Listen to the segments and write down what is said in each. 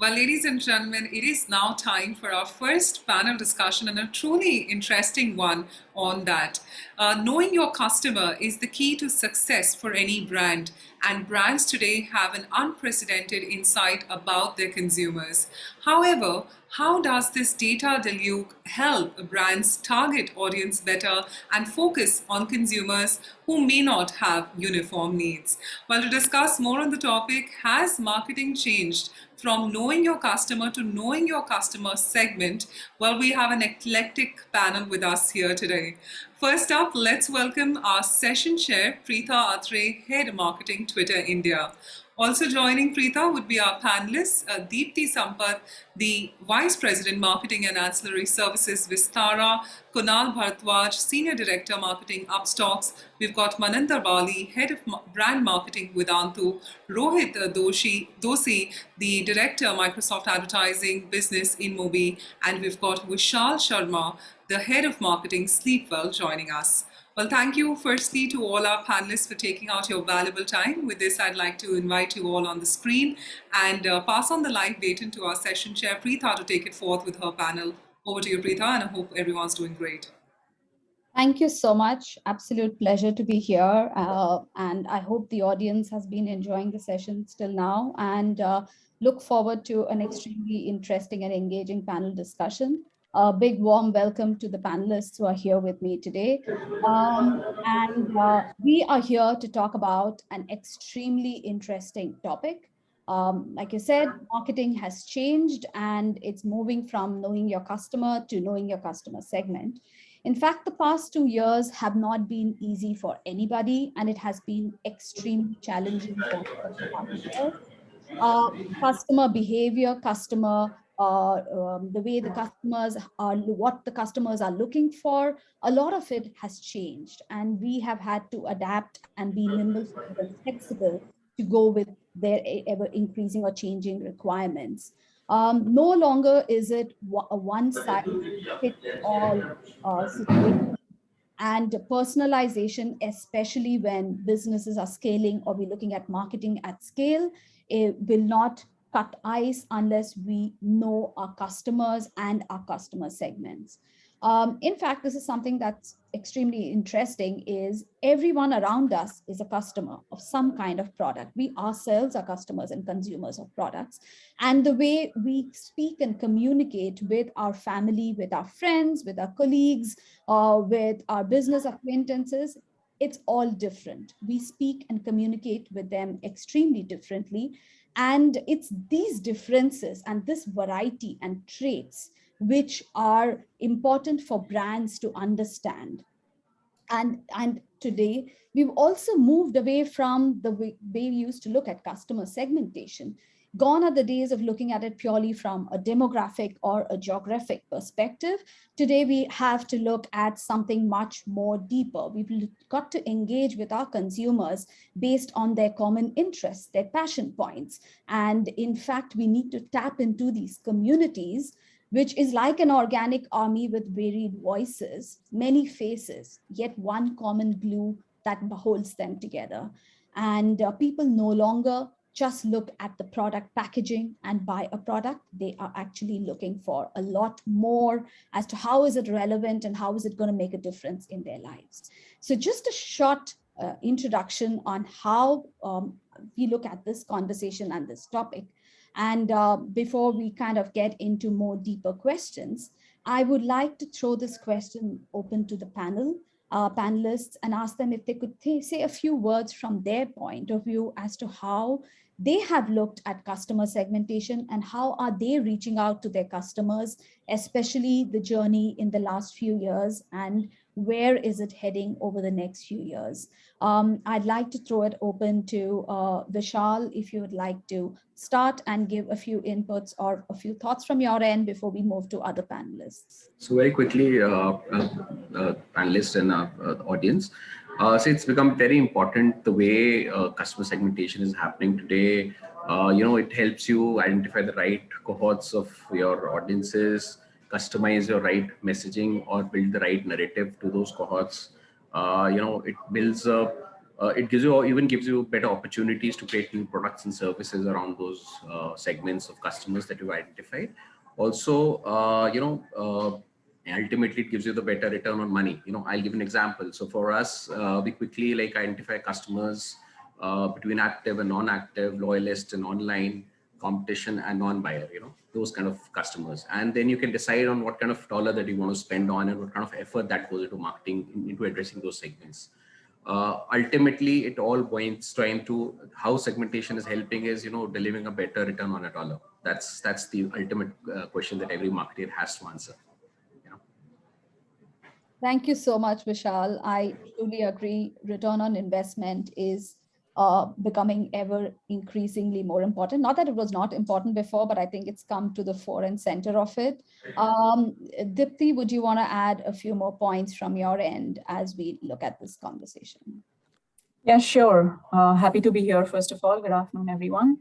Well, ladies and gentlemen, it is now time for our first panel discussion and a truly interesting one on that. Uh, knowing your customer is the key to success for any brand and brands today have an unprecedented insight about their consumers. However, how does this data deluge help brands target audience better and focus on consumers who may not have uniform needs? Well, to discuss more on the topic, has marketing changed from knowing your customer to knowing your customer segment? Well, we have an eclectic panel with us here today. First up, let's welcome our session chair, Preetha Athrey, Head Marketing Twitter India. Also joining Preetha would be our panelists, uh, Deepti Sampath, the Vice President Marketing and Ancillary Services Vistara, Kunal Bharadwaj, Senior Director Marketing Upstox. We've got Maninder Bali, Head of Brand Marketing Vedantu, Rohit uh, Doshi, Dosi, the Director Microsoft Advertising Business InMobi, and we've got Vishal Sharma, the Head of Marketing Sleepwell joining us. Well, thank you firstly to all our panelists for taking out your valuable time. With this, I'd like to invite you all on the screen and uh, pass on the live baton to our session chair, Preetha, to take it forth with her panel. Over to you, Preetha, and I hope everyone's doing great. Thank you so much. Absolute pleasure to be here. Uh, and I hope the audience has been enjoying the session till now and uh, look forward to an extremely interesting and engaging panel discussion. A big warm welcome to the panelists who are here with me today. Um, and uh, we are here to talk about an extremely interesting topic. Um, like you said, marketing has changed and it's moving from knowing your customer to knowing your customer segment. In fact, the past two years have not been easy for anybody and it has been extremely challenging for uh, customer behavior, customer um, the way the customers are, what the customers are looking for, a lot of it has changed. And we have had to adapt and be nimble and flexible to go with their ever increasing or changing requirements. Um, no longer is it a one size fits all uh, situation. And personalization, especially when businesses are scaling or we're looking at marketing at scale, it will not cut ice unless we know our customers and our customer segments. Um, in fact, this is something that's extremely interesting is everyone around us is a customer of some kind of product. We ourselves are customers and consumers of products. And the way we speak and communicate with our family, with our friends, with our colleagues, uh, with our business acquaintances, it's all different. We speak and communicate with them extremely differently. And it's these differences and this variety and traits which are important for brands to understand. And, and today, we've also moved away from the way, we used to look at customer segmentation Gone are the days of looking at it purely from a demographic or a geographic perspective. Today, we have to look at something much more deeper. We've got to engage with our consumers based on their common interests, their passion points. And in fact, we need to tap into these communities which is like an organic army with varied voices, many faces, yet one common glue that holds them together. And uh, people no longer just look at the product packaging and buy a product. They are actually looking for a lot more as to how is it relevant and how is it going to make a difference in their lives. So just a short uh, introduction on how um, we look at this conversation and this topic. And uh, before we kind of get into more deeper questions, I would like to throw this question open to the panel uh, panelists and ask them if they could say a few words from their point of view as to how they have looked at customer segmentation and how are they reaching out to their customers, especially the journey in the last few years and where is it heading over the next few years. Um, I'd like to throw it open to uh, Vishal if you would like to start and give a few inputs or a few thoughts from your end before we move to other panelists. So very quickly, uh, uh, uh panelists and uh, audience, uh, so it's become very important the way customer segmentation is happening today. You know, it helps you identify the right cohorts of your audiences, customize your right messaging or build the right narrative to those cohorts. Uh, you know, it builds a, uh, it gives you or even gives you better opportunities to create new products and services around those uh, segments of customers that you've identified. Also, uh, you know, uh, ultimately it gives you the better return on money. You know, I'll give an example. So for us, uh, we quickly like identify customers between active and non-active, loyalists and online competition and non-buyer, you know, those kind of customers. And then you can decide on what kind of dollar that you want to spend on and what kind of effort that goes into marketing, into addressing those segments. Uh, ultimately it all points trying to how segmentation is helping is you know delivering a better return on a dollar. That's that's the ultimate uh, question that every marketer has to answer thank you so much vishal. I truly agree. Return on investment is uh, becoming ever increasingly more important. Not that it was not important before, but I think it's come to the fore and center of it. Um, Deepti, would you want to add a few more points from your end as we look at this conversation? Yeah, sure. Uh, happy to be here. First of all, good afternoon, everyone.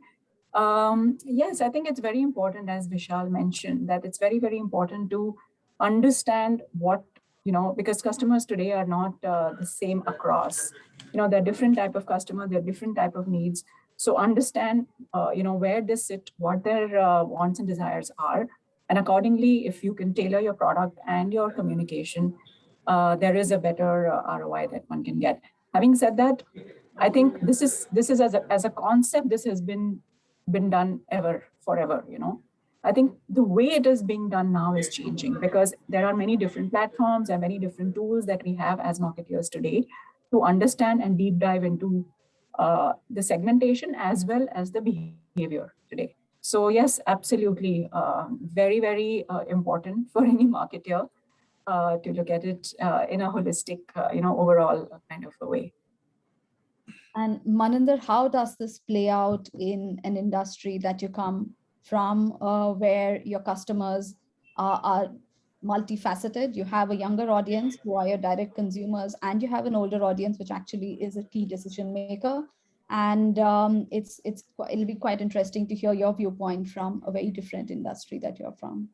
Um, yes, I think it's very important, as Vishal mentioned, that it's very, very important to understand what, you know, because customers today are not uh, the same across you know, they're different type of customer, they're different type of needs. So understand, uh, you know, where they sit, what their uh, wants and desires are. And accordingly, if you can tailor your product and your communication, uh, there is a better uh, ROI that one can get. Having said that, I think this is this is as a, as a concept, this has been been done ever, forever, you know. I think the way it is being done now is changing because there are many different platforms and many different tools that we have as marketeers today to understand and deep dive into uh, the segmentation as well as the behavior today. So yes, absolutely, uh, very, very uh, important for any marketer uh, to look at it uh, in a holistic, uh, you know, overall kind of a way. And Maninder, how does this play out in an industry that you come from where your customers are, are multifaceted. You have a younger audience who are your direct consumers, and you have an older audience, which actually is a key decision maker. And um, it's it's it'll be quite interesting to hear your viewpoint from a very different industry that you're from.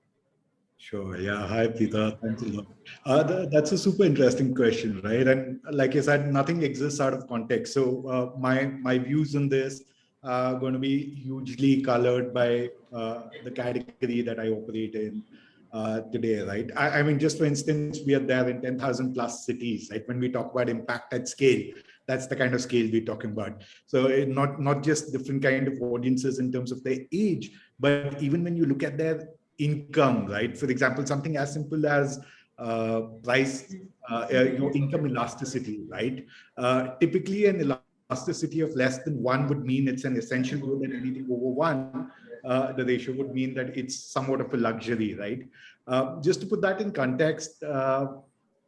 Sure. Yeah. Hi, Peter. Thanks a lot. Uh, th that's a super interesting question, right? And like I said, nothing exists out of context. So uh, my my views on this are going to be hugely colored by uh, the category that I operate in, uh, today, right? I, I, mean, just for instance, we are there in 10,000 plus cities, right? When we talk about impact at scale, that's the kind of scale we're talking about. So it, not, not just different kind of audiences in terms of their age, but even when you look at their income, right? For example, something as simple as uh, price, uh, you know, income elasticity, right? Uh, typically an elasticity of less than one would mean it's an essential good and anything over one uh, the ratio would mean that it's somewhat of a luxury, right? Uh, just to put that in context, uh,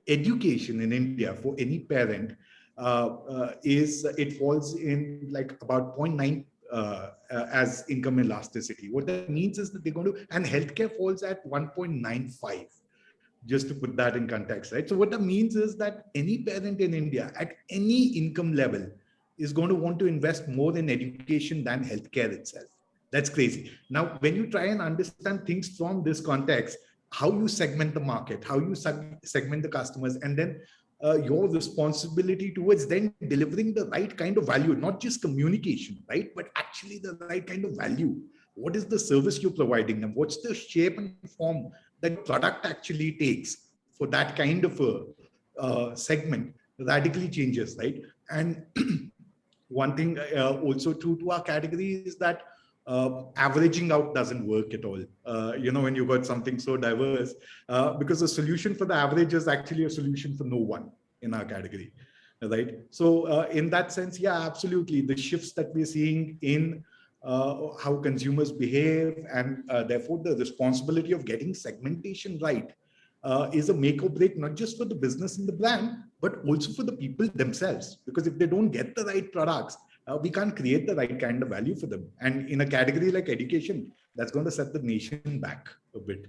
education in India for any parent uh, uh, is it falls in like about 0.9 uh, as income elasticity. What that means is that they're going to, and healthcare falls at 1.95 just to put that in context, right? So what that means is that any parent in India at any income level is going to want to invest more in education than healthcare itself. That's crazy. Now, when you try and understand things from this context, how you segment the market, how you segment the customers, and then uh, your responsibility towards then delivering the right kind of value, not just communication, right? But actually the right kind of value. What is the service you're providing them? What's the shape and form that product actually takes for that kind of a uh, segment radically changes, right? And one thing uh, also true to our category is that uh, averaging out doesn't work at all. Uh, you know, when you got something so diverse, uh, because the solution for the average is actually a solution for no one in our category, right? So uh, in that sense, yeah, absolutely. The shifts that we're seeing in uh, how consumers behave and therefore the responsibility of getting segmentation right is a make or break, not just for the business and the brand, but also for the people themselves. Because if they don't get the right products, uh, we can't create the right kind of value for them. And in a category like education, that's going to set the nation back a bit.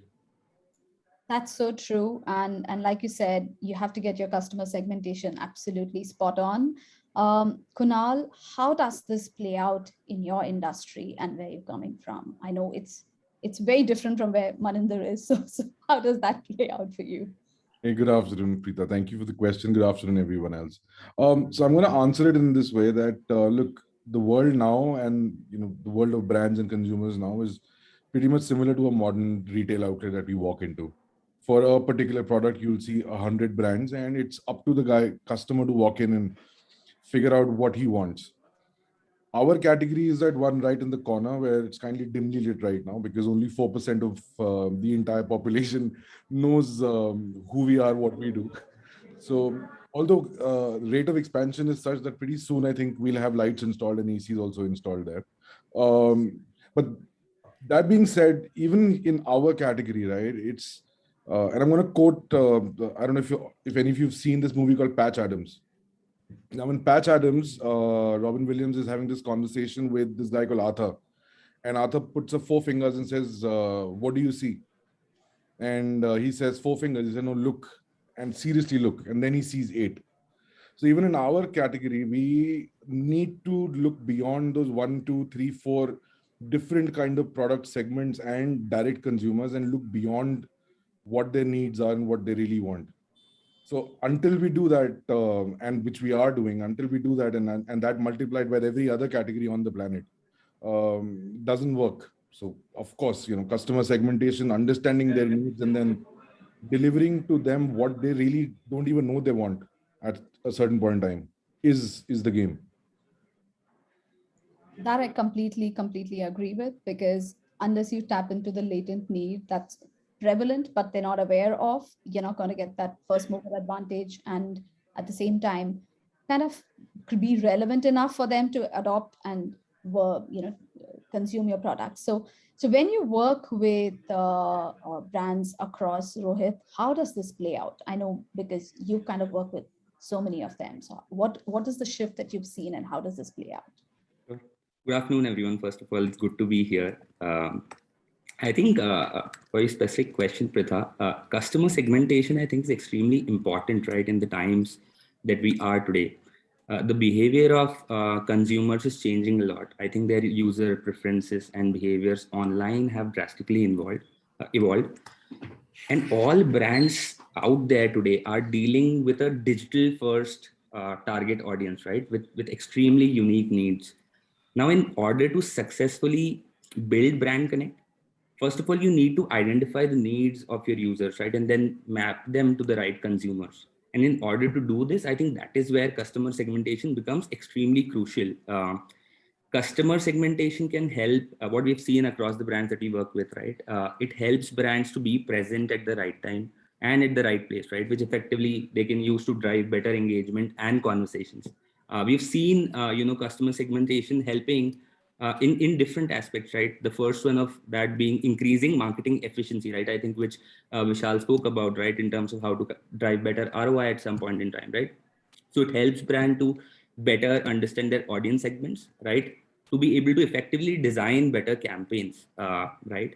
That's so true. And, and like you said, you have to get your customer segmentation absolutely spot on. Um, Kunal, how does this play out in your industry and where you're coming from? I know it's it's very different from where Maninder is. So, so how does that play out for you? Hey, good afternoon, Preetha. Thank you for the question. Good afternoon, everyone else. Um, so I'm going to answer it in this way that uh, look, the world now and you know the world of brands and consumers now is pretty much similar to a modern retail outlet that we walk into. For a particular product, you'll see a hundred brands, and it's up to the guy customer to walk in and figure out what he wants. Our category is that one right in the corner where it's kindly dimly lit right now because only 4% of uh, the entire population knows um, who we are, what we do. So although uh, rate of expansion is such that pretty soon I think we'll have lights installed and ACs also installed there. Um, but that being said, even in our category, right, it's, uh, and I'm going to quote, uh, I don't know if, you, if any of you have seen this movie called Patch Adams. Now, in Patch Adams, uh, Robin Williams is having this conversation with this guy called Arthur. And Arthur puts up four fingers and says, uh, What do you see? And uh, he says, Four fingers. He said, No, look and seriously look. And then he sees eight. So, even in our category, we need to look beyond those one, two, three, four different kind of product segments and direct consumers and look beyond what their needs are and what they really want so until we do that, um, and which we are doing, until we do that, and and that multiplied by every other category on the planet, um, doesn't work. So of course, you know, customer segmentation, understanding their needs, and then delivering to them what they really don't even know they want at a certain point in time is is the game. That I completely, completely agree with because unless you tap into the latent need that's prevalent, but they're not aware of, you're not going to get that first mover advantage. And at the same time, kind of be relevant enough for them to adopt and you know consume your products. So so when you work with uh, uh, brands across Rohit, how does this play out? I know because you kind of work with so many of them. So what what is the shift that you've seen and how does this play out? Good afternoon, everyone. First of all, it's good to be here. Um, I think uh, for a specific question, Preetha, uh, customer segmentation, I think is extremely important, right, in the times that we are today. Uh, the behavior of uh, consumers is changing a lot. I think their user preferences and behaviors online have drastically uh, evolved. And all brands out there today are dealing with a digital first uh, target audience, right, with, with extremely unique needs. Now, in order to successfully build brand connect, first of all, you need to identify the needs of your users, right? And then map them to the right consumers. And in order to do this, I think that is where customer segmentation becomes extremely crucial. Uh, customer segmentation can help uh, what we've seen across the brands that we work with, right? Uh, it helps brands to be present at the right time and at the right place, right? Which effectively they can use to drive better engagement and conversations. Uh, we've seen, uh, you know, customer segmentation helping uh, in, in different aspects, right? The first one of that being increasing marketing efficiency, right? I think which uh, Vishal spoke about, right? In terms of how to drive better ROI at some point in time, right? So it helps brand to better understand their audience segments, right? To be able to effectively design better campaigns, uh, right?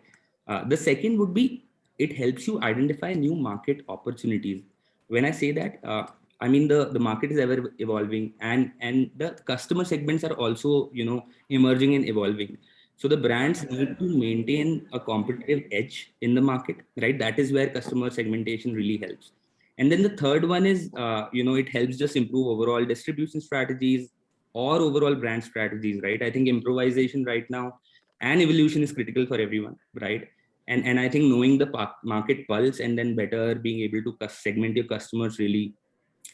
Uh, the second would be, it helps you identify new market opportunities. When I say that, uh, I mean, the, the market is ever evolving and, and the customer segments are also, you know, emerging and evolving. So the brands need to maintain a competitive edge in the market, right? That is where customer segmentation really helps. And then the third one is, uh, you know, it helps just improve overall distribution strategies or overall brand strategies, right? I think improvisation right now and evolution is critical for everyone, right? And, and I think knowing the market pulse and then better being able to segment your customers really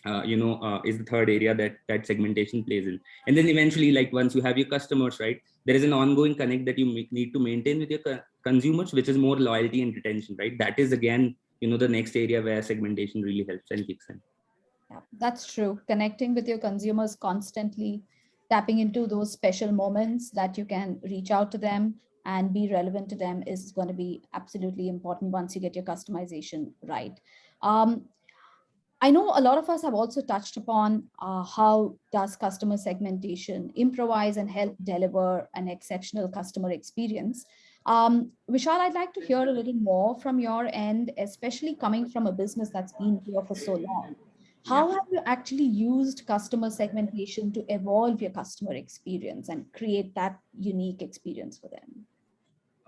uh, you know, uh, is the third area that that segmentation plays in. And then eventually, like once you have your customers, right, there is an ongoing connect that you need to maintain with your co consumers, which is more loyalty and retention, right? That is again, you know, the next area where segmentation really helps and kicks in. Yeah, that's true. Connecting with your consumers constantly, tapping into those special moments that you can reach out to them and be relevant to them is going to be absolutely important once you get your customization right. Um, I know a lot of us have also touched upon uh, how does customer segmentation improvise and help deliver an exceptional customer experience. Um, Vishal, I'd like to hear a little more from your end, especially coming from a business that's been here for so long. How have you actually used customer segmentation to evolve your customer experience and create that unique experience for them?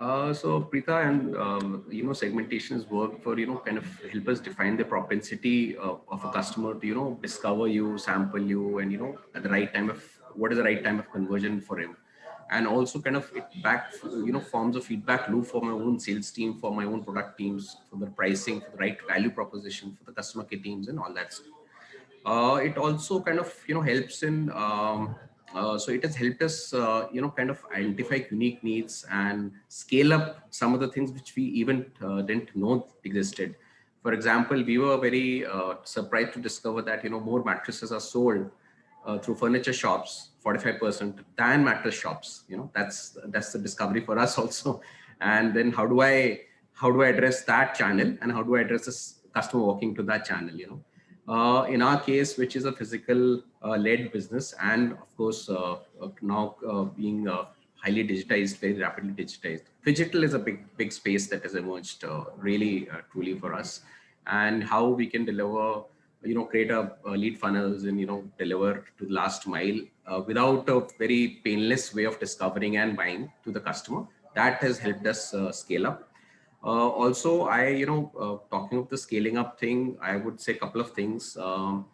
Uh, so Preetha and um, you know segmentation is work for you know kind of help us define the propensity uh, of a customer to you know discover you, sample you, and you know at the right time of what is the right time of conversion for him, and also kind of it back you know forms a feedback loop for my own sales team, for my own product teams, for the pricing, for the right value proposition, for the customer care teams, and all that stuff. Uh, it also kind of you know helps in um, uh, so it has helped us, uh, you know, kind of identify unique needs and scale up some of the things which we even uh, didn't know existed. For example, we were very uh, surprised to discover that, you know, more mattresses are sold uh, through furniture shops, 45% than mattress shops. You know, that's that's the discovery for us also. And then how do I how do I address that channel and how do I address this customer walking to that channel? You know, uh, in our case, which is a physical uh, led business and of course uh, uh now uh, being uh, highly digitized, very rapidly digitized. Digital is a big, big space that has emerged really truly for us and how we can deliver, you know, create a, a lead funnels and, you know, deliver to the last mile without a very painless way of discovering and buying to the customer. That has helped us scale up also, I, you know, uh, talking of the scaling up thing, I would say a couple of things. Um,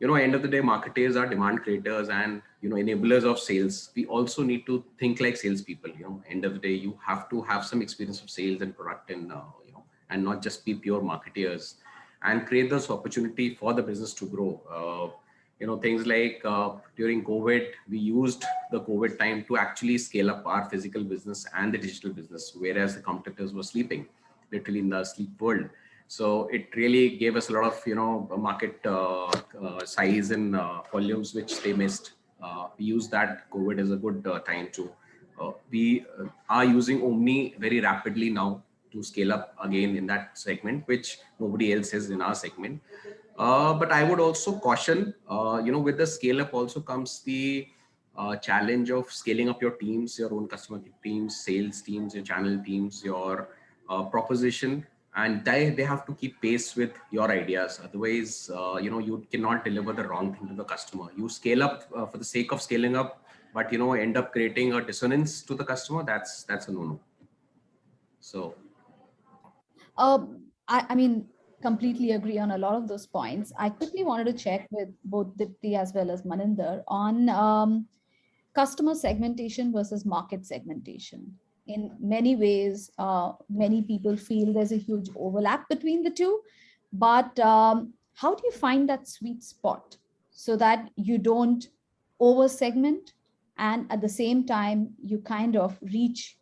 you know, end of the day, marketers are demand creators and, you know, enablers of sales. We also need to think like salespeople, you know, end of the day, you have to have some experience of sales and product and, uh, you know, and not just be pure marketeers and create this opportunity for the business to grow. You know, things like uh, during COVID, we used the COVID time to actually scale up our physical business and the digital business, whereas the competitors were sleeping, literally in the sleep world. So it really gave us a lot of, you know, market uh, uh, size and uh, volumes, which they missed. Uh, we use that COVID as a good uh, time to, we are using Omni very rapidly now to scale up again in that segment, which nobody else is in our segment. Uh, but I would also caution, uh, you know, with the scale up also comes the uh, challenge of scaling up your teams, your own customer teams, sales teams, your channel teams, your uh, proposition, and they, they have to keep pace with your ideas. Otherwise, uh, you know, you cannot deliver the wrong thing to the customer. You scale up for the sake of scaling up, but, you know, end up creating a dissonance to the customer. That's, that's a no-no. So. Um, I, I mean, completely agree on a lot of those points. I quickly wanted to check with both Deepti as well as Maninder on um, customer segmentation versus market segmentation. In many ways, uh, many people feel there's a huge overlap between the two, but um, how do you find that sweet spot so that you don't over segment and at the same time you kind of reach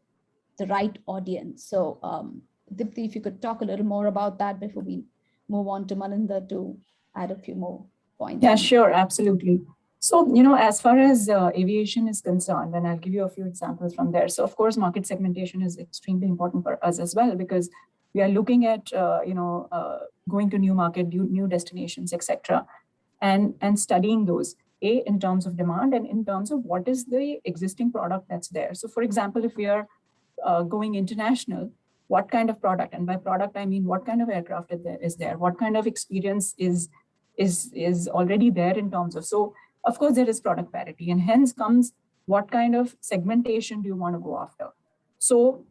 the right audience? So um, Deepti, if you could talk a little more about that before we move on to Maninder to add a few more points. Yeah, sure, absolutely. So, you know, as far as uh, aviation is concerned, and I'll give you a few examples from there. So, of course, market segmentation is extremely important for us as well, because we are looking at, uh, you know, uh, going to new market, new, new destinations, etc., and, and studying those, A, in terms of demand and in terms of what is the existing product that's there. So, for example, if we are uh, going international, what kind of product and by product i mean what kind of aircraft is there, is there? What kind of experience is is is already there in terms of so of course there is product parity and hence comes what kind of segmentation do you want to go after? So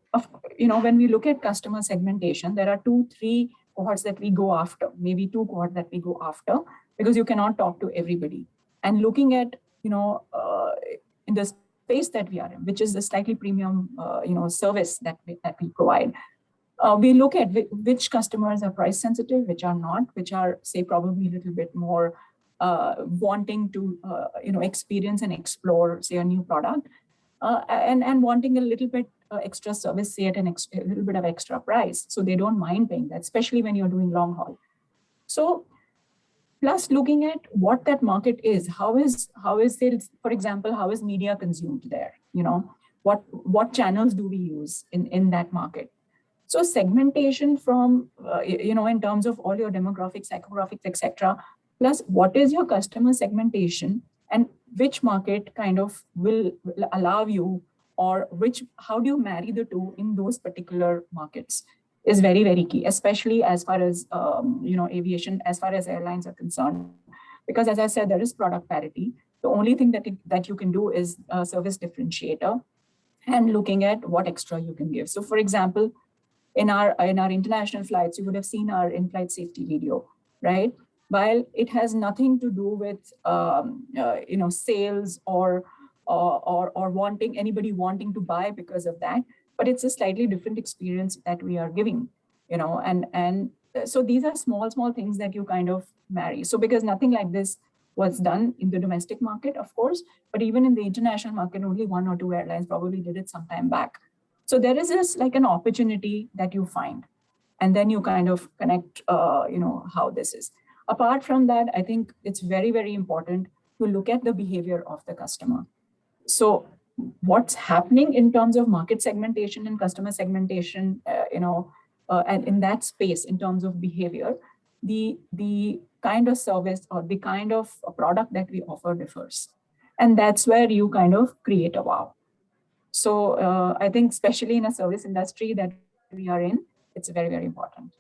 you know when we look at customer segmentation there are two three cohorts that we go after maybe two cohorts that we go after because you cannot talk to everybody. And looking at you know uh, in the space that we are in, which is a slightly premium, uh, you know, service that we, that we provide. Uh, we look at which customers are price sensitive, which are not, which are say probably a little bit more uh, wanting to, uh, you know, experience and explore say a new product uh, and, and wanting a little bit uh, extra service, say at an a little bit of extra price. So they don't mind paying that, especially when you're doing long haul. So plus looking at what that market is how is how is sales, for example how is media consumed there you know? What what channels do we use in in that market? So segmentation from uh, you know in terms of all your demographics psychographics etc plus what is your customer segmentation and which market kind of will, will allow you or which how do you marry the two in those particular markets is very, very key, especially as far as, um, you know, aviation, as far as airlines are concerned. Because as I said, there is product parity. The only thing that, it, that you can do is a service differentiator. and looking at what extra you can give. So for example, in our, in our international flights, you would have seen our in-flight safety video, right? While it has nothing to do with, um, uh, you know, sales or, or, or, or wanting anybody wanting to buy because of that, but it's a slightly different experience that we are giving, you know, and, and so these are small, small things that you kind of marry. So because nothing like this was done in the domestic market, of course, but even in the international market, only one or two airlines probably did it some time back. So there is this like an opportunity that you find, and then you kind of connect, uh, you know, how this is. Apart from that, I think it's very, very important to look at the behavior of the customer. So what's happening in terms of market segmentation and customer segmentation, uh, you know, uh, and in that space in terms of behavior, the, the kind of service or the kind of product that we offer differs. And that's where you kind of create a wow. So uh, I think especially in a service industry that we are in, it's very, very important.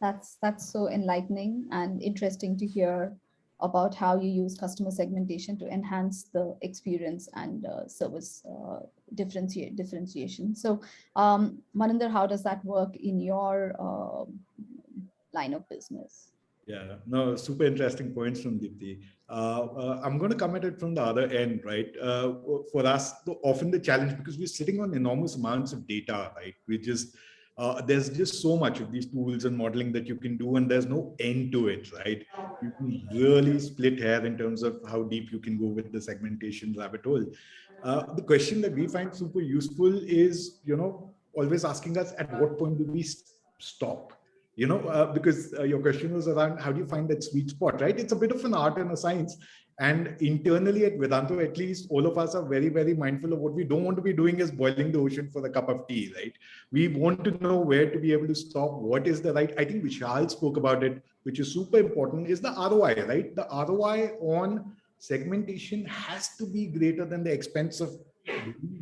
That's, that's so enlightening and interesting to hear about how you use customer segmentation to enhance the experience and uh, service uh, differentiation. So um, Maninder, how does that work in your uh, line of business? Yeah, no, super interesting points from Deepti. Uh, uh, I'm going to come at it from the other end, right? Uh, for us, often the challenge, because we're sitting on enormous amounts of data, right? We just, uh, there's just so much of these tools and modeling that you can do, and there's no end to it, right? You can really split hair in terms of how deep you can go with the segmentation rabbit hole. Uh, the question that we find super useful is, you know, always asking us at what point do we stop? you know, uh, because uh, your question was around how do you find that sweet spot, right? It's a bit of an art and a science. And internally at Vedantu, at least all of us are very, very mindful of what we don't want to be doing is boiling the ocean for the cup of tea, right? We want to know where to be able to stop, what is the right, I think Vishal spoke about it, which is super important, is the ROI, right? The ROI on segmentation has to be greater than the expense of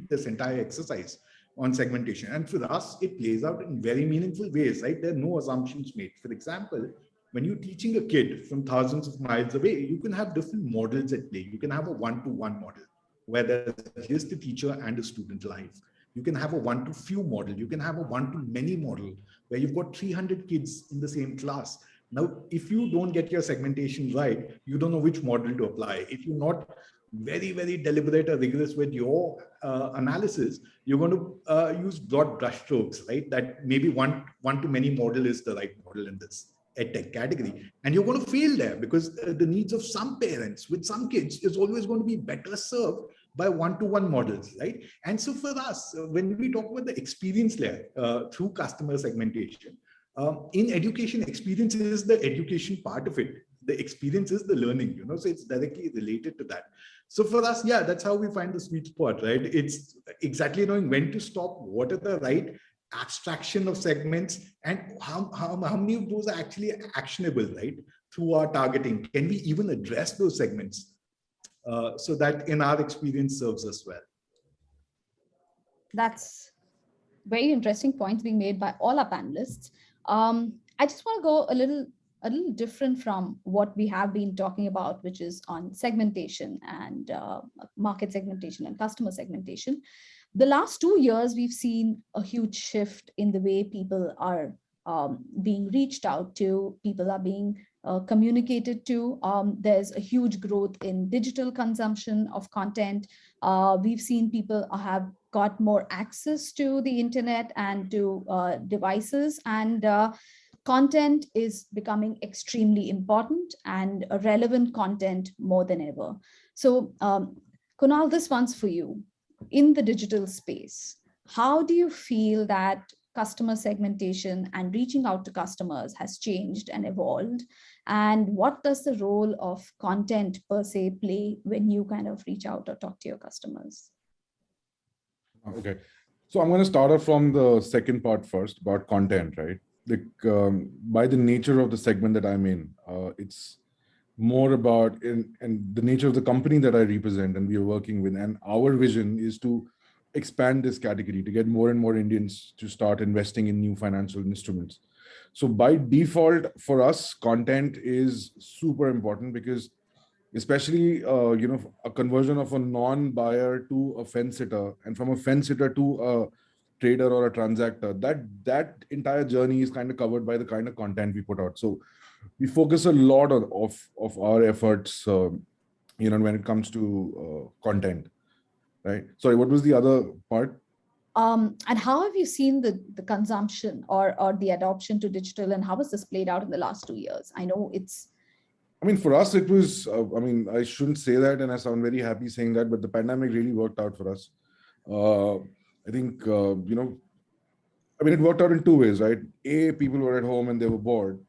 this entire exercise on segmentation. And for us, it plays out in very meaningful ways, right? There are no assumptions made. For example, when you're teaching a kid from thousands of miles away, you can have different models at play. You can have a one-to-one -one model where there's just the teacher and a student live. You can have a one-to-few model. You can have a one-to-many model where you've got 300 kids in the same class. Now, if you don't get your segmentation right, you don't know which model to apply. If you're not very, very deliberate or rigorous with your uh, analysis, you're going to uh, use broad brushstrokes, right? That maybe one, one to many model is the right model in this edtech category. And you're going to fail there because the needs of some parents with some kids is always going to be better served by one-to-one -one models, right? And so for us, uh, when we talk about the experience layer uh, through customer segmentation, um, in education, experience is the education part of it the experience is the learning, you know, so it's directly related to that. So for us, yeah, that's how we find the sweet spot, right? It's exactly knowing when to stop, what are the right abstraction of segments and how, how, how many of those are actually actionable, right? Through our targeting, can we even address those segments? Uh, so that in our experience serves us well. That's very interesting points being made by all our panelists. Um, I just want to go a little a little different from what we have been talking about, which is on segmentation and uh, market segmentation and customer segmentation. The last two years, we've seen a huge shift in the way people are um, being reached out to, people are being uh, communicated to. Um, there's a huge growth in digital consumption of content. Uh, we've seen people have got more access to the internet and to uh, devices and uh, content is becoming extremely important and relevant content more than ever. So um, Kunal, this one's for you. In the digital space, how do you feel that customer segmentation and reaching out to customers has changed and evolved? And what does the role of content per se play when you kind of reach out or talk to your customers? Okay, so I'm going to start off from the second part first about content, right? like um, by the nature of the segment that I'm in, uh, it's more about in and the nature of the company that I represent and we are working with. And our vision is to expand this category to get more and more Indians to start investing in new financial instruments. So by default for us, content is super important because especially uh, you know a conversion of a non-buyer to a fence sitter and from a fence sitter to a trader or a transactor that that entire journey is kind of covered by the kind of content we put out so we focus a lot on, of of our efforts uh, you know when it comes to uh, content right sorry what was the other part um, and how have you seen the, the consumption or, or the adoption to digital and how has this played out in the last two years? I know it's I mean, for us, it was, uh, I mean, I shouldn't say that and I sound very happy saying that, but the pandemic really worked out for us. Uh, I think, uh, you know, I mean, it worked out in two ways, right? A, people were at home and they were bored.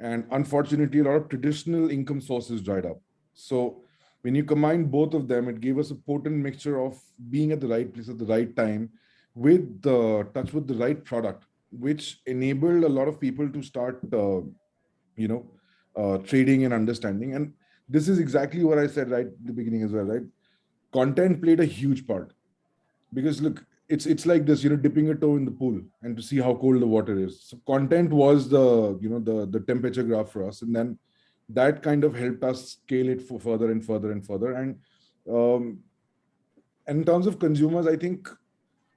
And unfortunately, a lot of traditional income sources dried up. So when you combine both of them, it gave us a potent mixture of being at the right place at the right time with the touch with the right product, which enabled a lot of people to start, uh, you know, uh, trading and understanding. And this is exactly what I said right at the beginning as well, right? Content played a huge part because look, it's it's like this, you know, dipping a toe in the pool and to see how cold the water is. So content was the, you know, the, the temperature graph for us. And then that kind of helped us scale it for further and further and further. And um, in terms of consumers, I think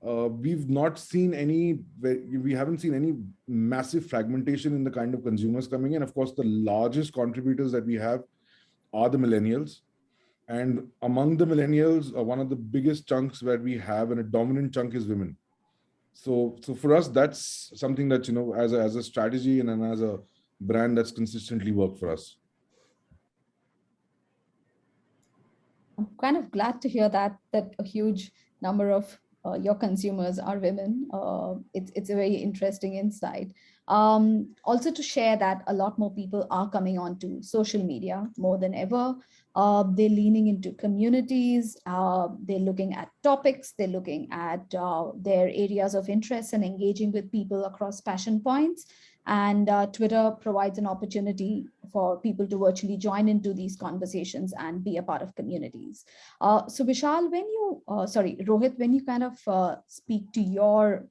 uh, we've not seen any, we haven't seen any massive fragmentation in the kind of consumers coming in. Of course, the largest contributors that we have are the millennials. And among the millennials, uh, one of the biggest chunks where we have and a dominant chunk is women. So, so for us, that's something that, you know, as a, as a strategy and, and as a brand that's consistently worked for us. I'm kind of glad to hear that, that a huge number of uh, your consumers are women. Uh, it's, it's a very interesting insight. Um, also to share that a lot more people are coming onto social media more than ever. Uh, they're leaning into communities, uh, they're looking at topics, they're looking at uh, their areas of interest and engaging with people across passion points. And uh, Twitter provides an opportunity for people to virtually join into these conversations and be a part of communities. Uh, so Vishal, when you, uh, sorry, Rohit, when you kind of speak to your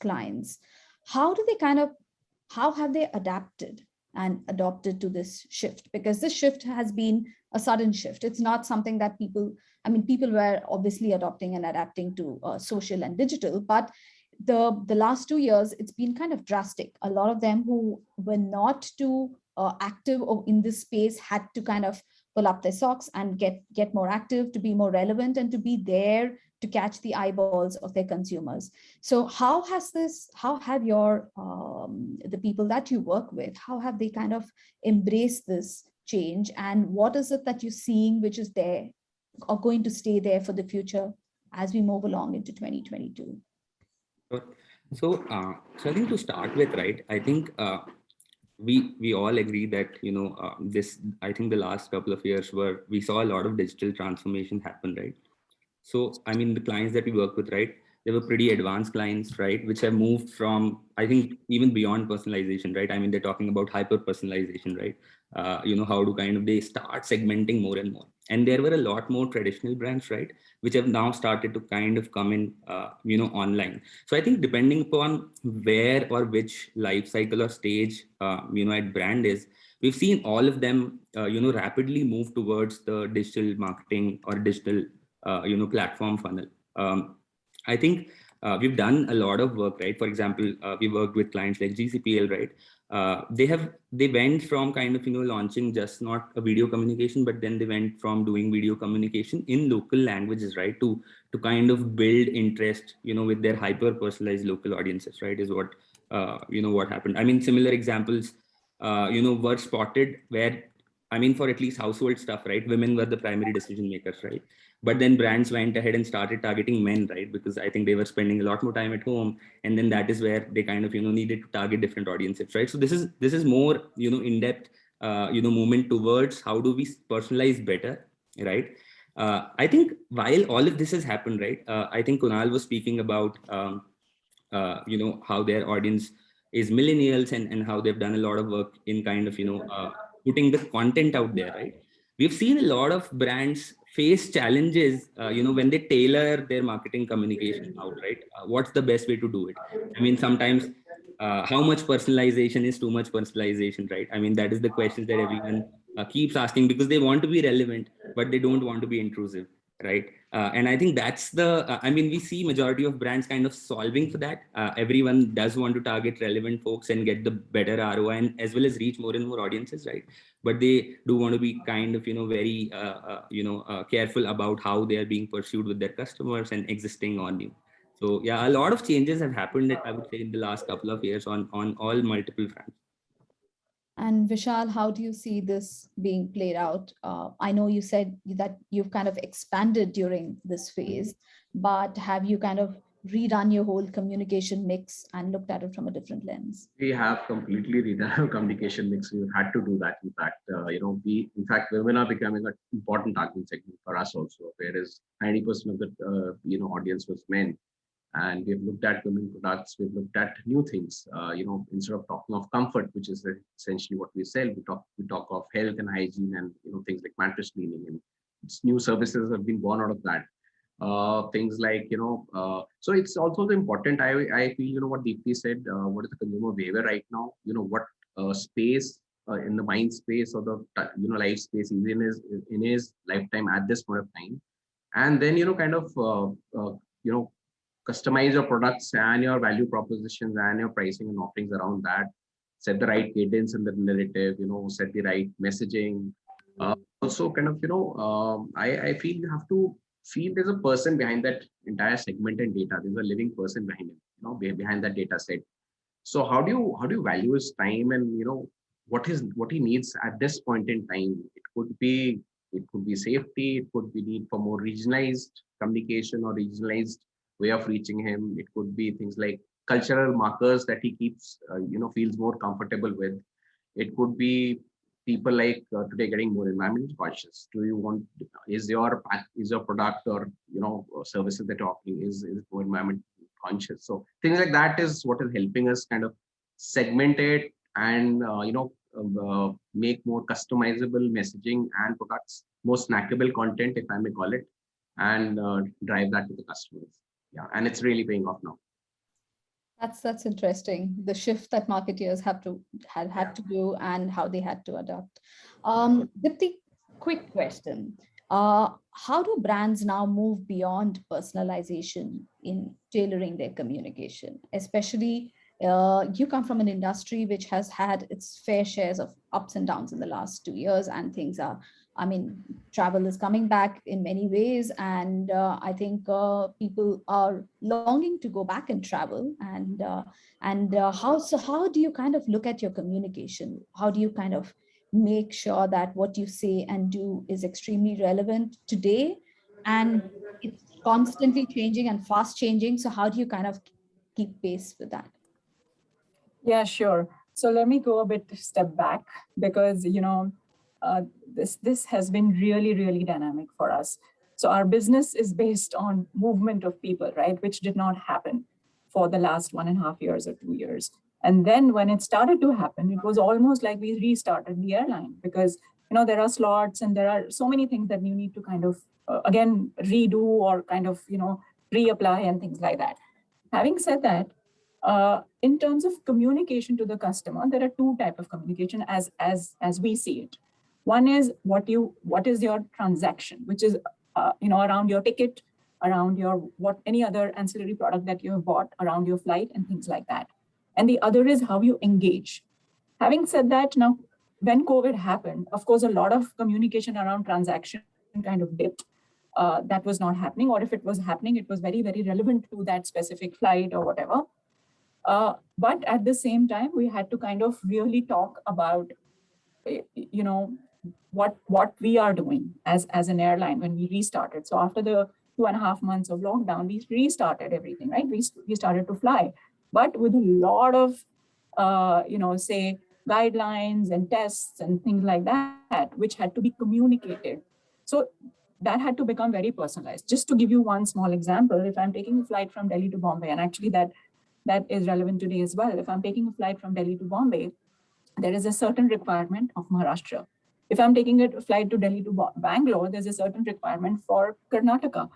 clients, how do they kind of, how have they adapted and adopted to this shift? Because this shift has been a sudden shift. It's not something that people, I mean, people were obviously adopting and adapting to uh, social and digital, but the, the last two years, it's been kind of drastic. A lot of them who were not too uh, active or in this space had to kind of pull up their socks and get, get more active to be more relevant and to be there to catch the eyeballs of their consumers. So how has this, how have your, um, the people that you work with, how have they kind of embraced this change and what is it that you're seeing which is there or going to stay there for the future as we move along into 2022? So, uh, so I think to start with, right, I think uh, we we all agree that, you know, uh, this, I think the last couple of years where we saw a lot of digital transformation happen, right? So, I mean, the clients that we work with, right, they were pretty advanced clients, right, which have moved from, I think, even beyond personalization, right? I mean, they're talking about hyper personalization, right? Uh, you know, how to kind of, they start segmenting more and more. And there were a lot more traditional brands, right? Which have now started to kind of come in, uh, you know, online. So I think depending upon where or which life cycle or stage, uh, you know, at brand is, we've seen all of them, uh, you know, rapidly move towards the digital marketing or digital, you know, platform funnel. Um, I think uh, we've done a lot of work, right? For example, uh, we worked with clients like GCPL, right? Uh, they have they went from kind of you know launching just not a video communication, but then they went from doing video communication in local languages, right? To to kind of build interest, you know, with their hyper personalized local audiences, right? Is what uh, you know what happened. I mean, similar examples, uh, you know, were spotted where I mean, for at least household stuff, right? Women were the primary decision makers, right? But then brands went ahead and started targeting men, right? Because I think they were spending a lot more time at home. And then that is where they kind of, you know, needed to target different audiences, right? So this is, this is more, you know, in-depth, uh, you know, movement towards how do we personalize better, right? Uh, I think while all of this has happened, right? Uh, I think Kunal was speaking about, um, uh, you know, how their audience is millennials and, and how they've done a lot of work in kind of, you know, uh, putting the content out there, right? We've seen a lot of brands face challenges, uh, you know, when they tailor their marketing communication out, right? Uh, what's the best way to do it? I mean, sometimes uh, how much personalization is too much personalization, right? I mean, that is the question that everyone uh, keeps asking because they want to be relevant, but they don't want to be intrusive, right? Uh, and I think that's the, uh, I mean, we see majority of brands kind of solving for that. Uh, everyone does want to target relevant folks and get the better ROI and as well as reach more and more audiences, right? But they do want to be kind of, you know, very, uh, uh, you know, uh, careful about how they are being pursued with their customers and existing on new. So yeah, a lot of changes have happened, I would say, in the last couple of years on, on all multiple fronts. And Vishal, how do you see this being played out? Uh, I know you said that you've kind of expanded during this phase, but have you kind of redone your whole communication mix and looked at it from a different lens? We have completely redone our communication mix. We've had to do that. In fact, uh, you know, we, in fact, women are becoming an important target segment for us also, whereas 90% of the, uh, you know, audience was men and we've looked at women products we've looked at new things uh, you know instead of talking of comfort which is essentially what we sell we talk we talk of health and hygiene and you know things like mattress cleaning and new services have been born out of that. Uh, things like you know uh, so it's also important i i feel you know what Deepti said uh, what is the consumer behavior right now you know what uh, space uh, in the mind space or the you know life space is in his in his lifetime at this point of time. And then you know kind of you know customize your products and your value propositions and your pricing and offerings around that. Set the right cadence in the narrative you know set the right messaging. Uh, also kind of you know um, I, I feel you have to feel there's a person behind that entire segment and data. There's a living person behind it you know behind that data set. So how do you how do you value his time and you know what is what he needs at this point in time? It could be it could be safety it could be need for more regionalized communication or regionalized way of reaching him. It could be things like cultural markers that he keeps, uh, you know, feels more comfortable with. It could be people like uh, today getting more environment conscious. Do you want, is your is your product or, you know, services that you're offering is, is more environment conscious. So things like that is what is helping us kind of segment it and, uh, you know, um, uh, make more customizable messaging and products, more snackable content, if I may call it, and uh, drive that to the customers yeah and it's really paying off now. That's that's interesting the shift that marketeers have to had had to do and how they had to adapt um Deepti, quick question. Uh how do brands now move beyond personalization in tailoring their communication? Especially uh, you come from an industry which has had its fair shares of ups and downs in the last two years and things are I mean, travel is coming back in many ways, and uh, I think uh, people are longing to go back and travel. And uh, and uh, how so? How do you kind of look at your communication? How do you kind of make sure that what you say and do is extremely relevant today, and it's constantly changing and fast changing? So how do you kind of keep pace with that? Yeah, sure. So let me go a bit step back because you know uh, this, this has been really, really dynamic for us. So our business is based on movement of people, right? Which did not happen for the last one and a half years or two years. And then when it started to happen, it was almost like we restarted the airline because, you know, there are slots and there are so many things that you need to kind of, uh, again, redo or kind of, you know, reapply and things like that. Having said that, uh, in terms of communication to the customer, there are two type of communication as, as, as we see it. One is what you what is your transaction, which is uh, you know around your ticket, around your what any other ancillary product that you have bought around your flight and things like that. And the other is how you engage. Having said that, now when COVID happened, of course, a lot of communication around transaction kind of dipped. Uh, that was not happening, or if it was happening, it was very, very relevant to that specific flight or whatever. Uh, but at the same time, we had to kind of really talk about, you know, what what we are doing as as an airline when we restarted. So after the two and a half months of lockdown, we restarted everything, right? We we started to fly, but with a lot of uh, you know say guidelines and tests and things like that, which had to be communicated. So that had to become very personalized. Just to give you one small example, if I'm taking a flight from Delhi to Bombay, and actually that that is relevant today as well. If I'm taking a flight from Delhi to Bombay, there is a certain requirement of Maharashtra if I'm taking a flight to Delhi to Bangalore, there's a certain requirement for Karnataka.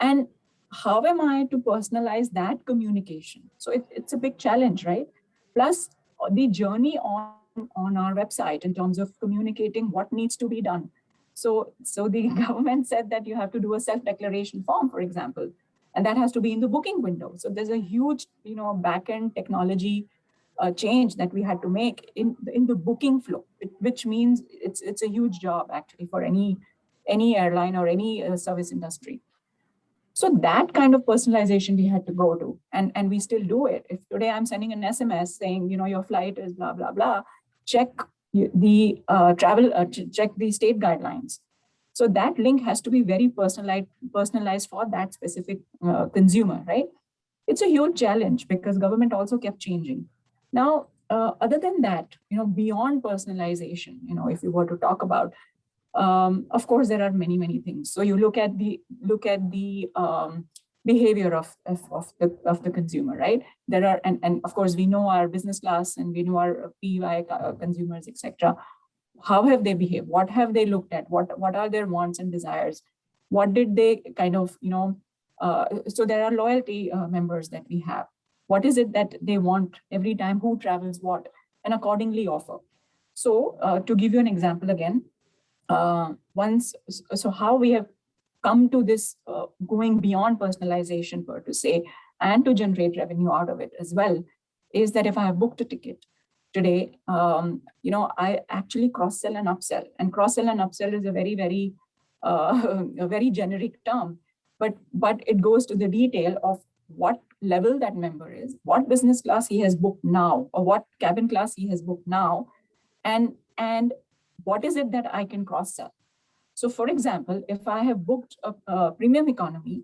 And how am I to personalize that communication? So it, it's a big challenge, right? Plus uh, the journey on on our website in terms of communicating what needs to be done. So, so the government said that you have to do a self-declaration form, for example, and that has to be in the booking window. So there's a huge, you know, back-end technology uh, change that we had to make in in the booking flow, which means it's it's a huge job actually for any any airline or any uh, service industry. So that kind of personalization we had to go to, and, and we still do it. If today I'm sending an SMS saying, you know, your flight is blah, blah, blah, check the uh, travel, uh, check the state guidelines. So that link has to be very personalized, personalized for that specific uh, consumer, right? It's a huge challenge because government also kept changing. Now, uh, other than that, you know, beyond personalization, you know, if we were to talk about um, of course, there are many, many things. So you look at the look at the um, behavior of, of, of, the, of the consumer, right? There are, and, and of course, we know our business class and we know our PY consumers, etc. How have they behaved? What have they looked at? What, what are their wants and desires? What did they kind of, you know, uh, so there are loyalty uh, members that we have. What is it that they want every time, who travels what, and accordingly offer. So uh, to give you an example again, uh, once, so how we have come to this uh, going beyond personalization per to say, and to generate revenue out of it as well, is that if I have booked a ticket today, um, you know, I actually cross-sell and upsell. And cross-sell and upsell is a very, very, uh, a very generic term, but, but it goes to the detail of what level that member is, what business class he has booked now, or what cabin class he has booked now, and, and what is it that I can cross sell? So for example, if I have booked a, a premium economy,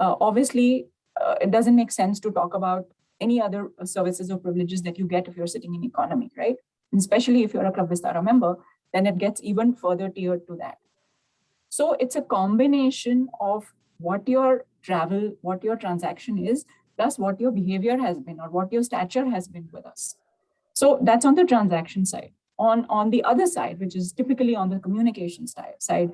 uh, obviously uh, it doesn't make sense to talk about any other uh, services or privileges that you get if you're sitting in economy, right? And especially if you're a Club Vistara member, then it gets even further tiered to that. So it's a combination of what your travel, what your transaction is, plus what your behavior has been or what your stature has been with us. So that's on the transaction side on, on the other side, which is typically on the communication side,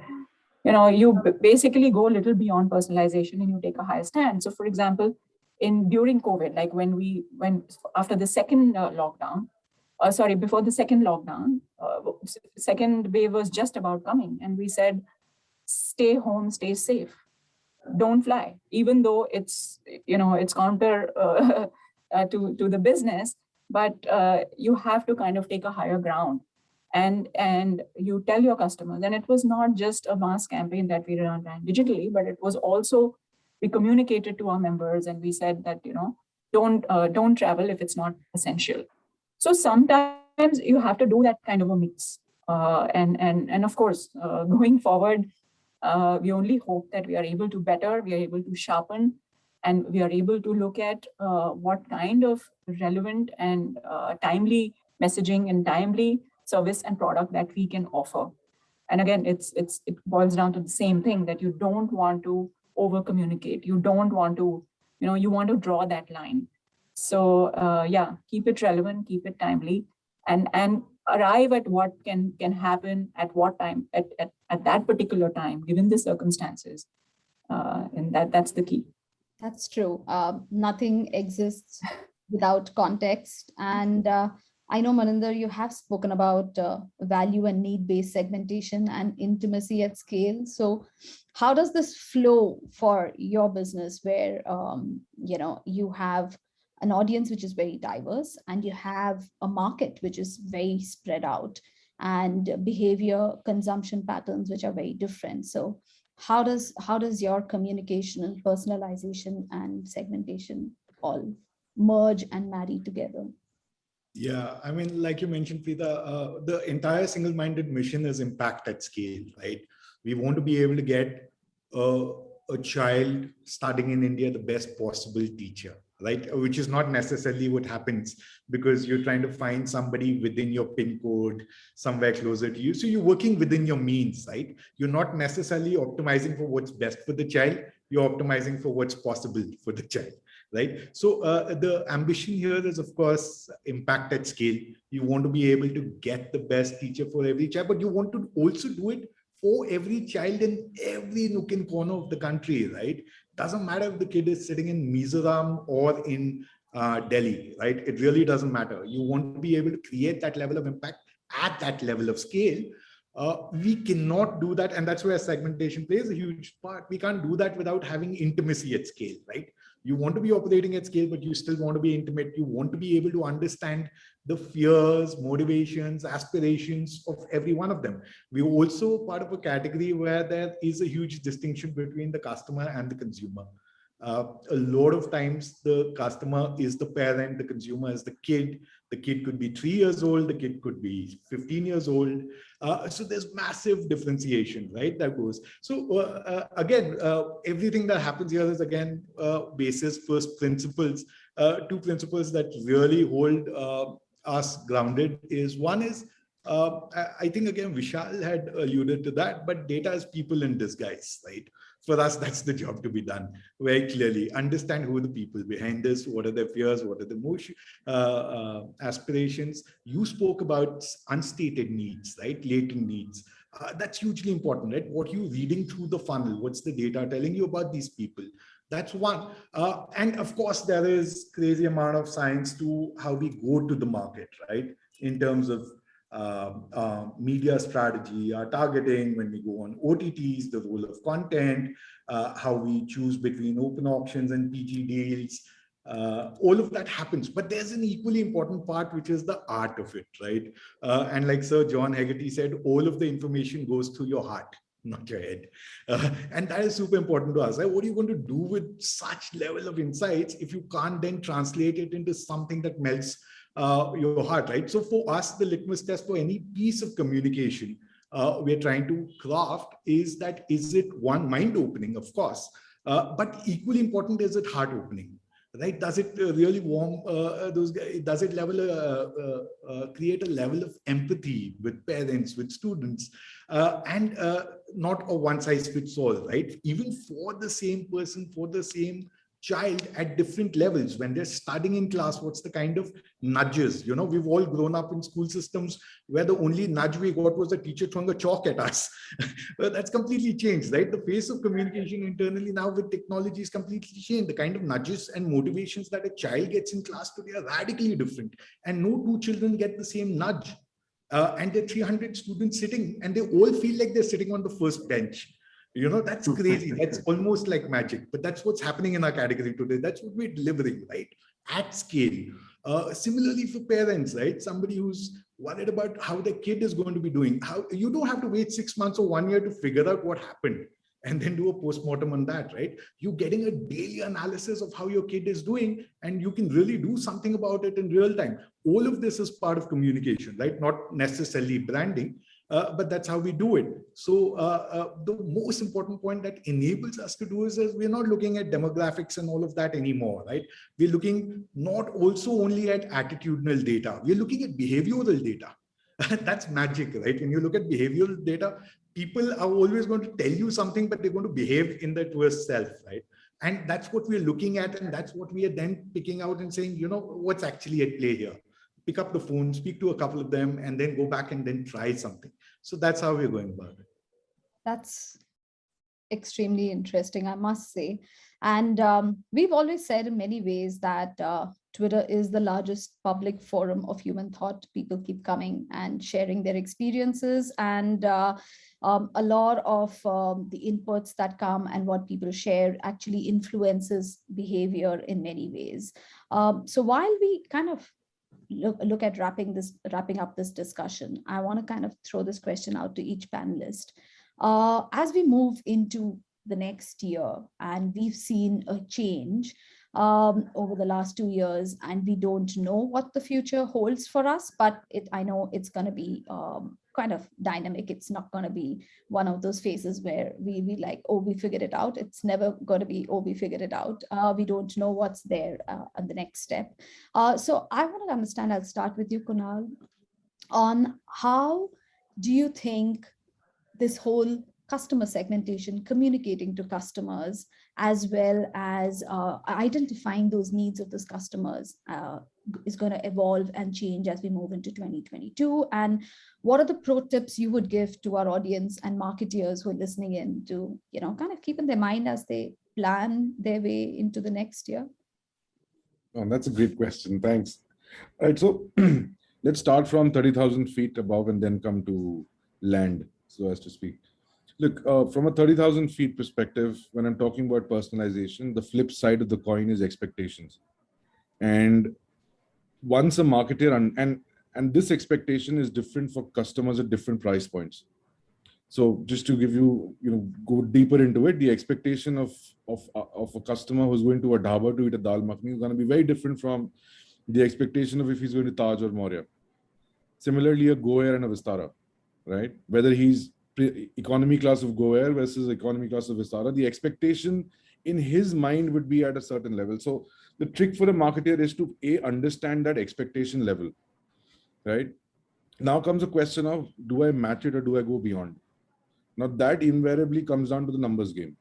you know, you basically go a little beyond personalization and you take a higher stand. So for example, in during COVID, like when we, when after the second uh, lockdown, uh, sorry, before the second lockdown, uh, second wave was just about coming. And we said, stay home, stay safe, don't fly, even though it's, you know, it's counter uh, uh, to, to the business, but uh, you have to kind of take a higher ground. And and you tell your customers and it was not just a mass campaign that we ran digitally but it was also we communicated to our members and we said that you know don't uh, don't travel if it's not essential. So sometimes you have to do that kind of a mix uh, and and and of course going forward uh, we only hope that we are able to better we are able to sharpen and we are able to look at uh, what kind of relevant and uh, timely messaging and timely service and product that we can offer. And again, it's it's it boils down to the same thing that you don't want to over communicate. You don't want to, you know, you want to draw that line. So uh, yeah, keep it relevant, keep it timely, and and arrive at what can can happen at what time at at, at that particular time, given the circumstances. Uh, and that that's the key. That's true. Uh, nothing exists without context. And uh, I know, Maninder, you have spoken about uh, value and need-based segmentation and intimacy at scale. So how does this flow for your business where, um, you know, you have an audience which is very diverse and you have a market which is very spread out and behavior consumption patterns which are very different. So how does how does your communication and personalization and segmentation all merge and marry together? Yeah i mean like you mentioned Preetha, uh, the entire single-minded mission is impact at scale right? We want to be able to get a, a child studying in india the best possible teacher right? Which is not necessarily what happens because you're trying to find somebody within your pin code, somewhere closer to you. So you're working within your means, right? You're not necessarily optimizing for what's best for the child. You're optimizing for what's possible for the child, right? So uh, the ambition here is, of course, impact at scale. You want to be able to get the best teacher for every child, but you want to also do it for every child in every nook and corner of the country, right? Doesn't matter if the kid is sitting in Mizoram or in uh, Delhi, right? It really doesn't matter. You want to be able to create that level of impact at that level of scale. Uh, we cannot do that. And that's where segmentation plays a huge part. We can't do that without having intimacy at scale, right? You want to be operating at scale, but you still want to be intimate. You want to be able to understand the fears, motivations, aspirations of every one of them. We're also part of a category where there is a huge distinction between the customer and the consumer. Uh, a lot of times the customer is the parent, the consumer is the kid. The kid could be three years old, the kid could be 15 years old. Uh, so there's massive differentiation, right? That goes. So uh, uh again, uh, everything that happens here is again basis first principles. two principles that really hold us grounded is one is uh, I think again, Vishal had alluded to that, but data is people in disguise, right? For us, that's the job to be done very clearly. Understand who the people behind this, what are their fears, what are the most uh, uh, aspirations. You spoke about unstated needs, right? Latent needs. Uh, that's hugely important, right? What are you reading through the funnel, what's the data telling you about these people? That's one. Uh, and of course, there is crazy amount of science to how we go to the market, right? In terms of uh, uh, media strategy, our targeting, when we go on OTTs, the role of content, uh, how we choose between open auctions and PG deals, uh, all of that happens. But there's an equally important part, which is the art of it, right? Uh, and like Sir John Hegarty said, all of the information goes through your heart not your head. Uh, and that is super important to us. Right? What are you going to do with such level of insights if you can't then translate it into something that melts uh, your heart, right? So for us, the litmus test for any piece of communication uh, we're trying to craft is that, is it one mind opening, of course, uh, but equally important, is it heart opening? Right? Does it uh, really warm uh, those guys does it level uh, uh, create a level of empathy with parents with students? Uh, and not a one size fits all right? Even for the same person for the same child at different levels. When they're studying in class what's the kind of nudges? You know we've all grown up in school systems where the only nudge we got was a teacher throwing a chalk at us. Well, that's completely changed right? The face of communication internally now with technology is completely changed. The kind of nudges and motivations that a child gets in class today are radically different. And no two children get the same nudge. Uh, and there are 300 students sitting and they all feel like they're sitting on the first bench you know, that's crazy. That's almost like magic, but that's what's happening in our category today. That's what we're delivering, right? At scale. Uh, similarly for parents, right? Somebody who's worried about how their kid is going to be doing. How You don't have to wait six months or one year to figure out what happened and then do a postmortem on that, right? You're getting a daily analysis of how your kid is doing, and you can really do something about it in real time. All of this is part of communication, right? Not necessarily branding, uh, but that's how we do it. So uh, uh, the most important point that enables us to do is, is we're not looking at demographics and all of that anymore, right? We're looking not also only at attitudinal data, we're looking at behavioral data. that's magic, right? When you look at behavioral data, people are always going to tell you something, but they're going to behave in their worst self, right? And that's what we're looking at. And that's what we are then picking out and saying, you know, what's actually at play here pick up the phone, speak to a couple of them, and then go back and then try something. So that's how we're going about it. That's extremely interesting, I must say. And um, we've always said in many ways that uh, Twitter is the largest public forum of human thought. People keep coming and sharing their experiences and uh, um, a lot of um, the inputs that come and what people share actually influences behavior in many ways. Um, so while we kind of look, look at wrapping this wrapping up this discussion, I want to kind of throw this question out to each panelist. Uh, as we move into the next year and we've seen a change um, over the last two years and we don't know what the future holds for us, but it, I know it's going to be um, kind of dynamic. It's not going to be one of those phases where we we like, oh, we figured it out. It's never going to be, oh, we figured it out. Uh, we don't know what's there uh, on the next step. Uh, so I want to understand, I'll start with you, Kunal, on how do you think this whole customer segmentation, communicating to customers, as well as uh, identifying those needs of those customers uh, is going to evolve and change as we move into 2022. And what are the pro tips you would give to our audience and marketeers who are listening in to, you know, kind of keep in their mind as they plan their way into the next year? Oh, that's a great question. Thanks. All right, so let's start from 30,000 feet above and then come to land, so as to speak. Look, uh, from a 30,000 feet perspective, when I'm talking about personalization, the flip side of the coin is expectations. And once a marketer, and, and, and this expectation is different for customers at different price points. So just to give you, you know, go deeper into it, the expectation of of of a customer who's going to a dhaba to eat a dal makhni is going to be very different from the expectation of if he's going to Taj or Maurya. Similarly, a Go and a Vistara, right? Whether he's economy class of Go Air versus economy class of Vistara, the expectation in his mind would be at a certain level. So the trick for a marketer is to a understand that expectation level, right? Now comes a question of do I match it or do I go beyond? Now that invariably comes down to the numbers game.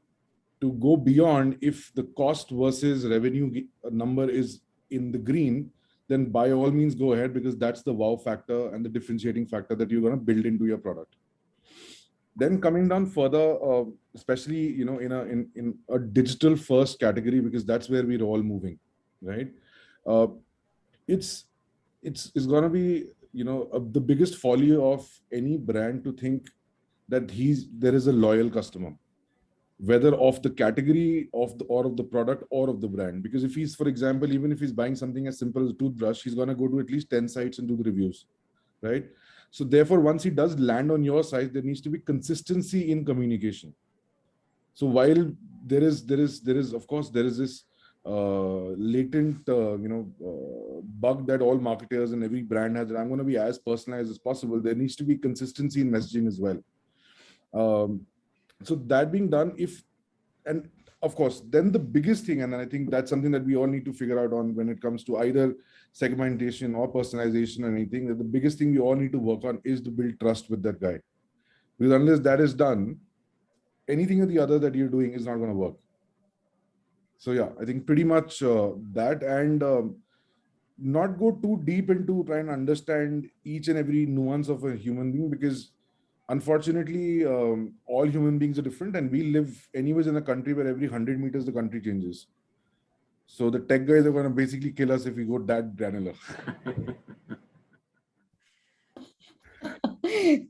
To go beyond, if the cost versus revenue uh, number is in the green, then by all means go ahead because that's the wow factor and the differentiating factor that you're going to build into your product. Then coming down further, uh, especially you know in a in, in a digital first category because that's where we're all moving, right? Uh, it's it's it's going to be you know uh, the biggest folly of any brand to think that he's there is a loyal customer whether of the category of the or of the product or of the brand because if he's for example even if he's buying something as simple as a toothbrush he's going to go to at least 10 sites and do the reviews right so therefore once he does land on your site there needs to be consistency in communication. So while there is there is there is of course there is this uh, latent uh, you know uh, bug that all marketers and every brand has that i'm going to be as personalized as possible there needs to be consistency in messaging as well. Um, so that being done, if, and of course, then the biggest thing, and I think that's something that we all need to figure out on when it comes to either segmentation or personalization or anything, that the biggest thing we all need to work on is to build trust with that guy. Because unless that is done, anything or the other that you're doing is not going to work. So yeah, I think pretty much uh, that and um, not go too deep into trying to understand each and every nuance of a human being because unfortunately, um, all human beings are different, and we live anyways in a country where every 100 meters the country changes. So the tech guys are going to basically kill us if we go that granular.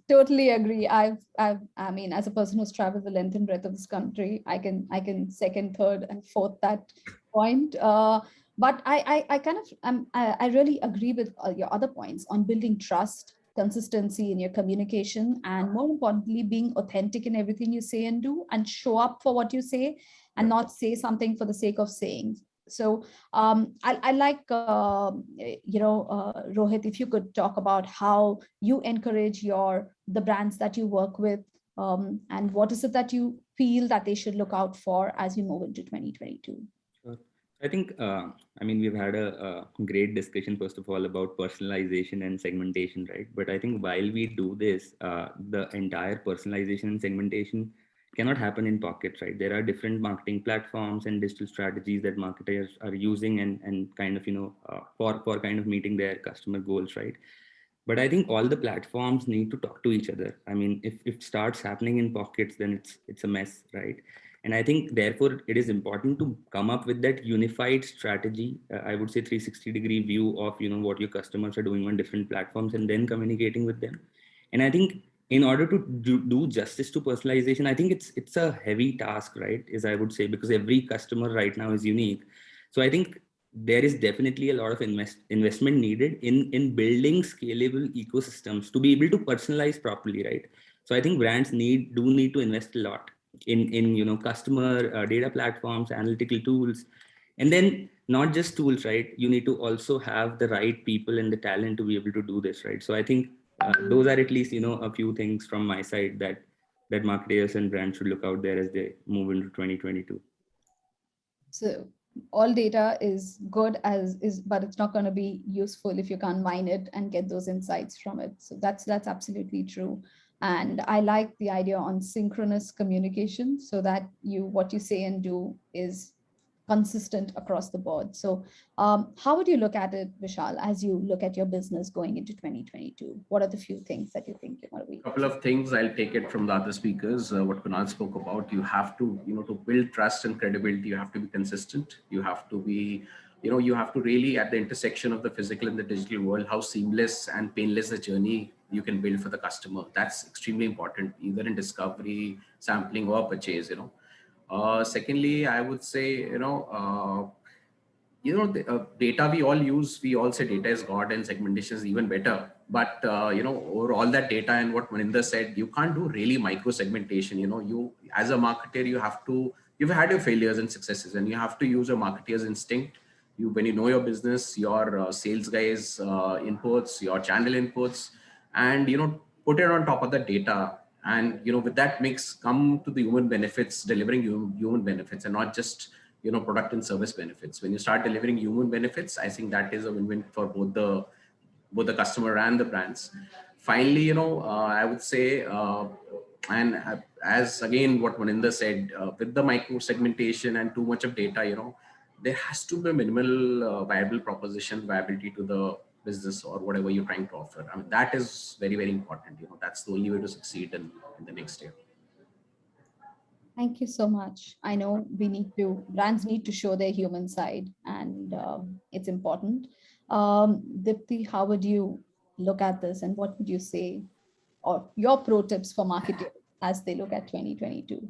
totally agree. I've, I've, I mean, as a person who's traveled the length and breadth of this country, I can, I can second, third, and fourth that point. Uh, but I, I, I kind of, um, I, I really agree with uh, your other points on building trust consistency in your communication, and more importantly, being authentic in everything you say and do and show up for what you say and not say something for the sake of saying. So um, I, I, like, uh, you know, uh, Rohit, if you could talk about how you encourage your the brands that you work with um, and what is it that you feel that they should look out for as we move into 2022? I think, uh, I mean, we've had a, a, great discussion, first of all, about personalization and segmentation, right? But I think while we do this, uh, the entire personalization and segmentation cannot happen in pockets, right? There are different marketing platforms and digital strategies that marketers are using and, and kind of, you know, uh, for, for kind of meeting their customer goals, right? But I think all the platforms need to talk to each other. I mean, if, if it starts happening in pockets, then it's, it's a mess, right? And I think therefore it is important to come up with that unified strategy. Uh, I would say 360 degree view of, you know, what your customers are doing on different platforms and then communicating with them. And I think in order to do, do justice to personalization, I think it's, it's a heavy task, right? Is I would say, because every customer right now is unique. So I think there is definitely a lot of invest, investment needed in, in building scalable ecosystems to be able to personalize properly, right? So I think brands need do need to invest a lot in, in you know, customer uh, data platforms, analytical tools, and then not just tools, right? You need to also have the right people and the talent to be able to do this, right? So I think uh, those are at least, you know, a few things from my side that that marketers and brands should look out there as they move into 2022. So all data is good as is, but it's not going to be useful if you can't mine it and get those insights from it. So that's that's absolutely true. And I like the idea on synchronous communication so that you what you say and do is consistent across the board. So um, how would you look at it, Vishal, as you look at your business going into 2022? What are the few things that you think you want to be? A couple of things, I'll take it from the other speakers, uh, what Kunal spoke about. You have to, you know, to build trust and credibility, you have to be consistent. You have to be you know, you have to really at the intersection of the physical and the digital world, how seamless and painless the journey you can build for the customer. That's extremely important, either in discovery, sampling or purchase, you know. Uh, secondly, I would say, you know, uh, you know, the uh, data we all use, we all say data is God and segmentation is even better. But, uh, you know, over all that data and what Maninder said, you can't do really micro segmentation. You know, you as a marketer, you have to, you've had your failures and successes and you have to use your marketer's instinct. You, when you know your business, your uh, sales guys uh, inputs, your channel inputs, and, you know, put it on top of the data. And, you know, with that mix, come to the human benefits, delivering human benefits and not just you know, product and service benefits. When you start delivering human benefits, I think that is a win-win for both the both the customer and the brands. Finally, you know, uh, I would say, uh, and as again what Maninder said, uh, with the micro segmentation and too much of data, you know, there has to be a minimal uh, viable proposition, viability to the business or whatever you're trying to offer. I mean, that is very, very important. You know, that's the only way to succeed in, in the next year. Thank you so much. I know we need to, brands need to show their human side and um, it's important. Um, Deepti, how would you look at this and what would you say or your pro tips for marketers as they look at 2022?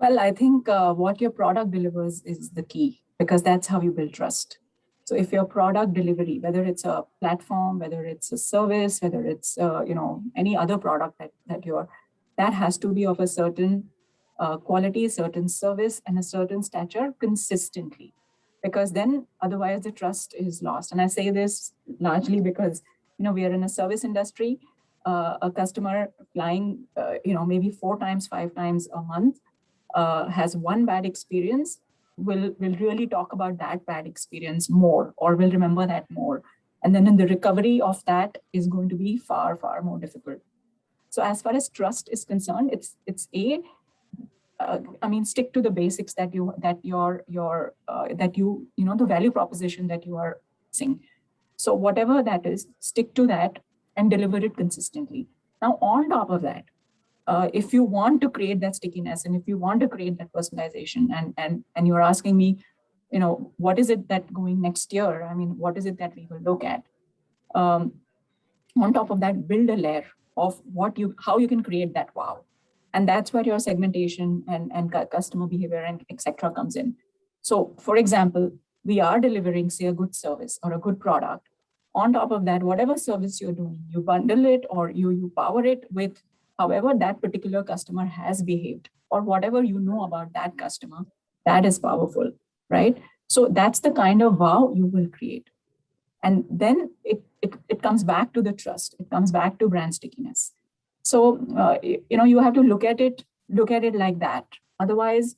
Well, I think uh, what your product delivers is the key because that's how you build trust. So if your product delivery, whether it's a platform, whether it's a service, whether it's, uh, you know, any other product that, that you're, that has to be of a certain uh, quality, certain service and a certain stature consistently because then otherwise the trust is lost. And I say this largely because, you know, we are in a service industry, uh, a customer flying, uh, you know, maybe four times, five times a month uh, has one bad experience, will, will really talk about that bad experience more or will remember that more. And then in the recovery of that is going to be far, far more difficult. So as far as trust is concerned, it's, it's a, uh, I mean, stick to the basics that you that your your uh, that you you know the value proposition that you are saying. So whatever that is, stick to that and deliver it consistently. Now, on top of that, uh, if you want to create that stickiness and if you want to create that personalization, and and and you're asking me, you know, what is it that going next year? I mean, what is it that we will look at? Um, on top of that, build a layer of what you how you can create that wow and that's where your segmentation and, and customer behavior and etc. comes in. So for example, we are delivering say a good service or a good product. On top of that, whatever service you're doing, you bundle it or you, you power it with however that particular customer has behaved or whatever you know about that customer, that is powerful, right? So that's the kind of wow you will create. And then it, it, it comes back to the trust. It comes back to brand stickiness. So, uh, you know, you have to look at it, look at it like that. Otherwise,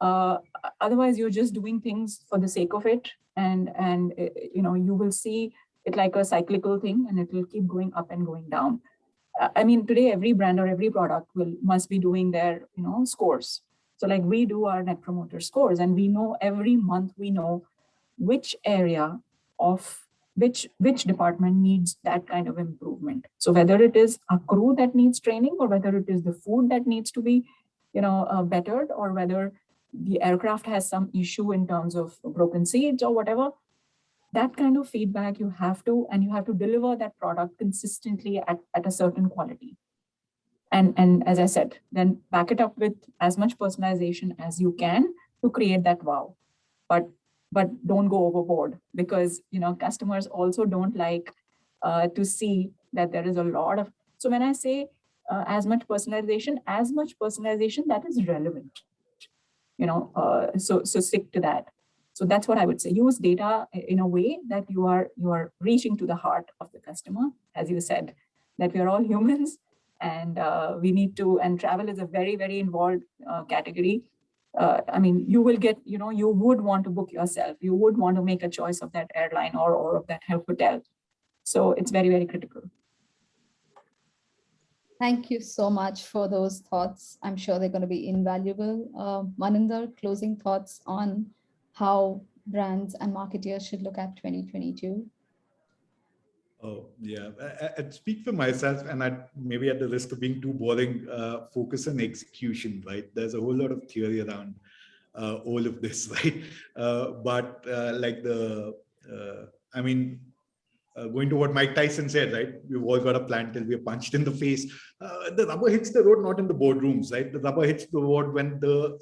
uh, otherwise you're just doing things for the sake of it. And, and uh, you know, you will see it like a cyclical thing and it will keep going up and going down. I mean, today, every brand or every product will must be doing their, you know, scores. So like we do our net promoter scores and we know every month we know which area of which which department needs that kind of improvement so whether it is a crew that needs training or whether it is the food that needs to be you know uh, bettered or whether the aircraft has some issue in terms of broken seats or whatever that kind of feedback you have to and you have to deliver that product consistently at, at a certain quality. And and as i said then back it up with as much personalization as you can to create that wow. But but don't go overboard because you know customers also don't like uh, to see that there is a lot of so when i say uh, as much personalization as much personalization that is relevant. You know uh, so so stick to that so that's what i would say use data in a way that you are you are reaching to the heart of the customer as you said that we are all humans and uh, we need to and travel is a very very involved uh, category uh, I mean, you will get, you know, you would want to book yourself. You would want to make a choice of that airline or, or of that hotel. So it's very, very critical. Thank you so much for those thoughts. I'm sure they're going to be invaluable. Uh, Maninder, closing thoughts on how brands and marketeers should look at 2022? Oh, yeah. I, would speak for myself and I'd maybe at the risk of being too boring, uh, focus on execution, right? There's a whole lot of theory around uh, all of this, right? Uh, but uh, like the, uh, I mean, uh, going to what Mike Tyson said, right? We've all got a plan till we're punched in the face. The rubber hits the road, not in the boardrooms, right? The rubber hits the road when the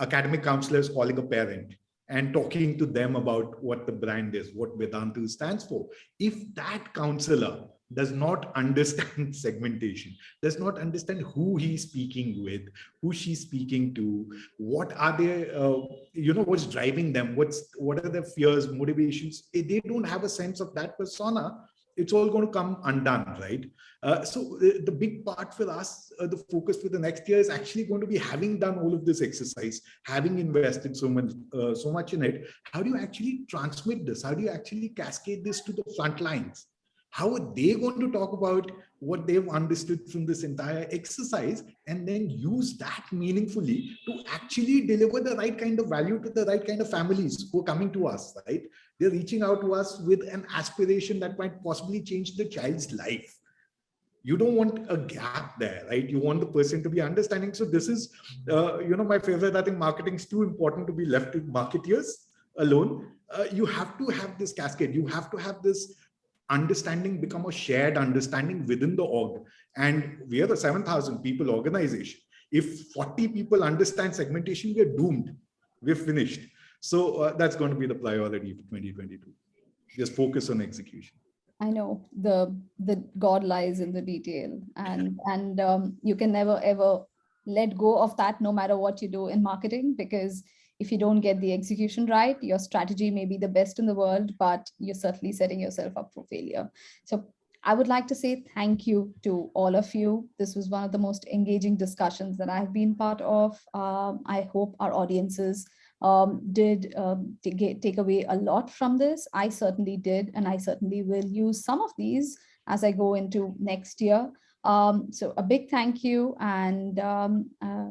academic counselor is calling a parent and talking to them about what the brand is, what Vedantu stands for. If that counselor does not understand segmentation, does not understand who he's speaking with, who she's speaking to, what are they, uh, you know, what's driving them, what's what are their fears, motivations. If they don't have a sense of that persona, it's all going to come undone, right? Uh, so the, the, big part for us, uh, the focus for the next year is actually going to be having done all of this exercise, having invested so much, uh, so much in it. How do you actually transmit this? How do you actually cascade this to the front lines? How are they going to talk about what they've understood from this entire exercise and then use that meaningfully to actually deliver the right kind of value to the right kind of families who are coming to us, right? They're reaching out to us with an aspiration that might possibly change the child's life. You don't want a gap there, right? You want the person to be understanding. So this is, uh, you know, my favorite, I think marketing is too important to be left to marketeers alone. Uh, you have to have this cascade. You have to have this understanding become a shared understanding within the org. And we are the 7,000 people organization. If 40 people understand segmentation, we're doomed. We're finished. So uh, that's going to be the priority for 2022. Just focus on execution. I know the the God lies in the detail, and and um, you can never ever let go of that, no matter what you do in marketing, because if you don't get the execution right, your strategy may be the best in the world, but you're certainly setting yourself up for failure. So I would like to say thank you to all of you. This was one of the most engaging discussions that I've been part of. Um, I hope our audiences um, did um, get, take away a lot from this. I certainly did, and I certainly will use some of these as I go into next year. Um, so a big thank you and, um, uh,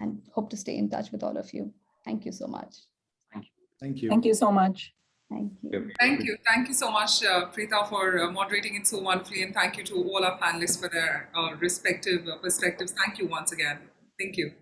and hope to stay in touch with all of you. Thank you so much. Thank you. Thank you so much. Thank you. Thank you. Thank you so much, uh, Preetha, for uh, moderating it so wonderfully. And thank you to all our panelists for their uh, respective uh, perspectives. Thank you once again. Thank you.